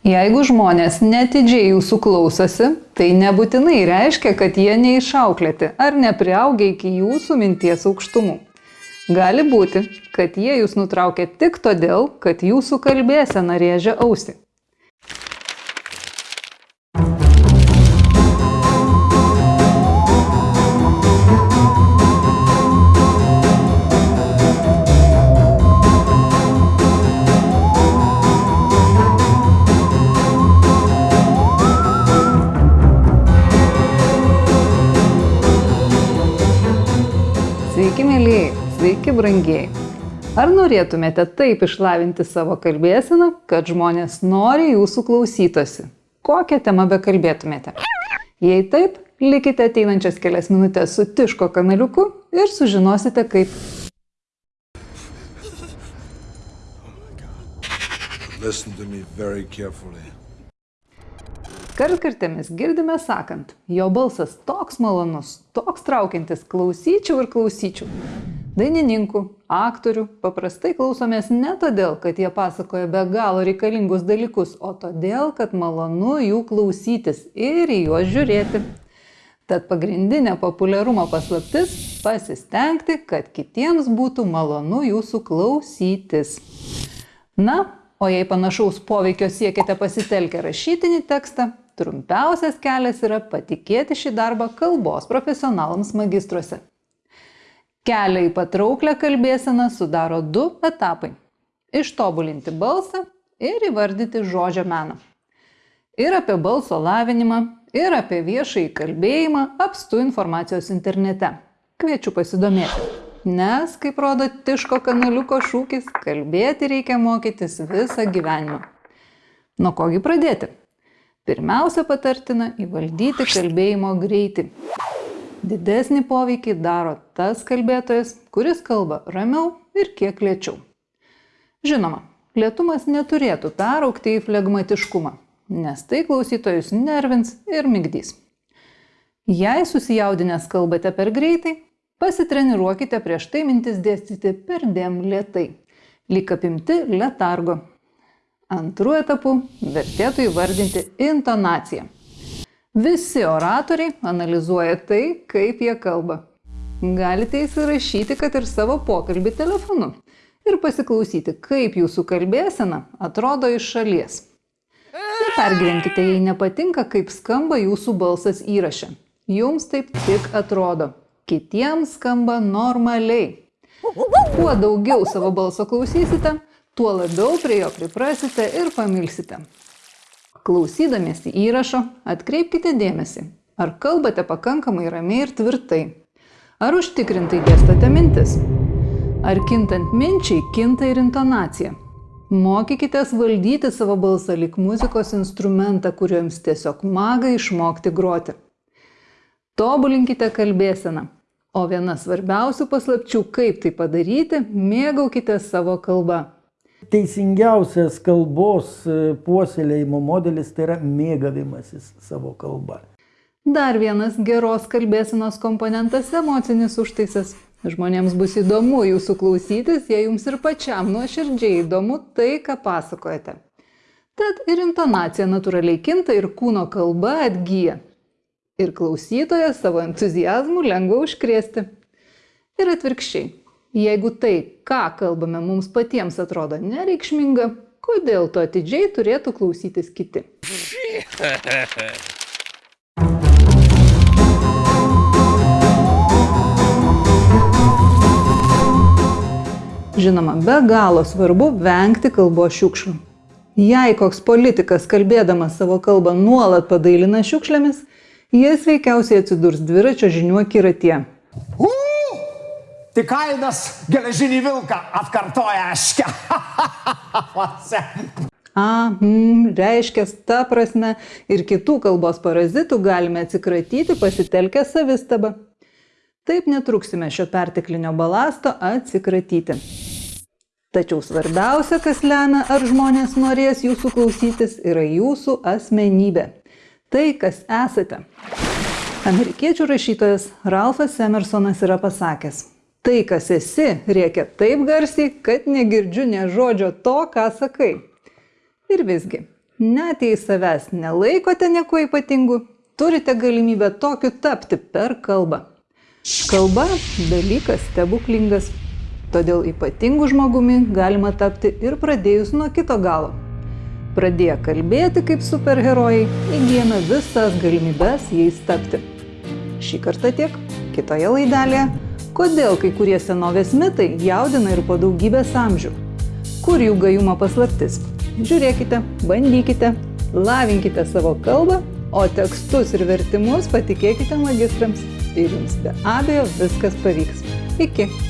Jeigu žmonės netidžiai jūsų klausosi, tai nebūtinai reiškia, kad jie neišauklėti ar nepriaugia iki jūsų minties aukštumų. Gali būti, kad jie jūs nutraukia tik todėl, kad jūsų kalbėsena rėžia ausį. Mėlyjei, sveiki, brangieji. Ar norėtumėte taip išlavinti savo kalbėseną, kad žmonės nori jūsų klausytosi? Kokią temą bekalbėtumėte? Jei taip, likite ateinančias kelias minutės su Tiško kanaliuku ir sužinosite, kaip. Listen to me very carefully. Kartkartėmis girdime sakant, jo balsas toks malonus, toks traukiantis, klausyčiau ir klausyčiau. Dainininkų, aktorių paprastai klausomės ne todėl, kad jie pasakoja be galo reikalingus dalykus, o todėl, kad malonu jų klausytis ir į juos žiūrėti. Tad pagrindinė populiarumo paslaptis - pasistengti, kad kitiems būtų malonu jūsų klausytis. Na, o jei panašaus poveikio siekite pasitelkę rašytinį tekstą, trumpiausias kelias yra patikėti šį darbą kalbos profesionalams magistruose. Kelią į patrauklę kalbėseną sudaro du etapai - ištobulinti balsą ir įvardyti žodžio meną. Ir apie balso lavinimą, ir apie viešąjį kalbėjimą apstu informacijos internete. Kviečiu pasidomėti. Nes, kaip rodo Tiško kanaliuko šūkis, kalbėti reikia mokytis visą gyvenimą. Nuo kogi pradėti? Pirmiausia patartina įvaldyti kalbėjimo greitį. Didesnį poveikį daro tas kalbėtojas, kuris kalba ramiau ir kiek lėčiau. Žinoma, lėtumas neturėtų peraukti į flegmatiškumą, nes tai klausytojus nervins ir migdys. Jei susijaudinęs kalbate per greitai, pasitreniruokite prieš tai mintis dėstyti per dėm lietai, lyg apimti letargo. Antru etapu vertėtų įvardinti intonaciją. Visi oratoriai analizuoja tai, kaip jie kalba. Galite įsirašyti, kad ir savo pokalbį telefonu ir pasiklausyti, kaip jūsų kalbėsena atrodo iš šalies. Nepergyvenkite, jei nepatinka, kaip skamba jūsų balsas įraše. Jums taip tik atrodo. Kitiems skamba normaliai. Kuo daugiau savo balso klausysite, tuo labiau prie jo priprasite ir pamilsite. Klausydamiesi įrašo, atkreipkite dėmesį, ar kalbate pakankamai ramiai ir tvirtai. Ar užtikrintai dėstate mintis. Ar kintant minčiai kinta ir intonacija. Mokykitės valdyti savo balsą lik muzikos instrumentą, kuriuo jums tiesiog maga išmokti groti. Tobulinkite kalbėseną. O viena svarbiausių paslapčių, kaip tai padaryti, mėgaukite savo kalbą. Teisingiausias kalbos e, puoselėjimo modelis tai yra mėgavimasis savo kalba. Dar vienas geros kalbėsenos komponentas - emocinis užtaisas. Žmonėms bus įdomu jūsų klausytis, jei jums ir pačiam nuoširdžiai įdomu tai, ką pasakojate. Tad ir intonacija natūraliai kinta ir kūno kalba atgyja. Ir klausytojas savo entuzijazmų lengva užkrėsti. Ir atvirkščiai. Jeigu tai, ką kalbame, mums patiems atrodo nereikšminga, kodėl to atidžiai turėtų klausytis kiti? Žinoma, be galo svarbu vengti kalbos šiukšlių. Jei koks politikas kalbėdamas savo kalbą nuolat padailina šiukšlėmis, jis veikiausiai atsidurs dviračio žinių akiratie. Tik kainas geležinį vilką atkartoja aškia. A, mm, reiškia, ta prasme, ir kitų kalbos parazitų galime atsikratyti pasitelkę savistabą. Taip netruksime šio perteklinio balasto atsikratyti. Tačiau svarbiausia, kas lemia, ar žmonės norės jūsų klausytis, yra jūsų asmenybė. Tai, kas esate. Amerikiečių rašytojas Ralfas Emersonas yra pasakęs, tai, kas esi, rėkia taip garsiai, kad negirdžiu ne žodžio to, ką sakai. Ir visgi, Net jei savęs nelaikote nieko ypatingu, turite galimybę tokiu tapti per kalbą. Kalba - dalykas stebuklingas, todėl ypatingu žmogumi galima tapti ir pradėjus nuo kito galo. Pradėję kalbėti kaip superherojai, įgyjame visas galimybes jais tapti. Šį kartą tiek, kitoje laidelėje - kodėl kai kurie senovės mitai jaudina ir po daugybės amžių. Kur jų gajumo paslaptis? Žiūrėkite, bandykite, lavinkite savo kalbą, o tekstus ir vertimus patikėkite magistrams ir jums be abejo viskas pavyks. Iki.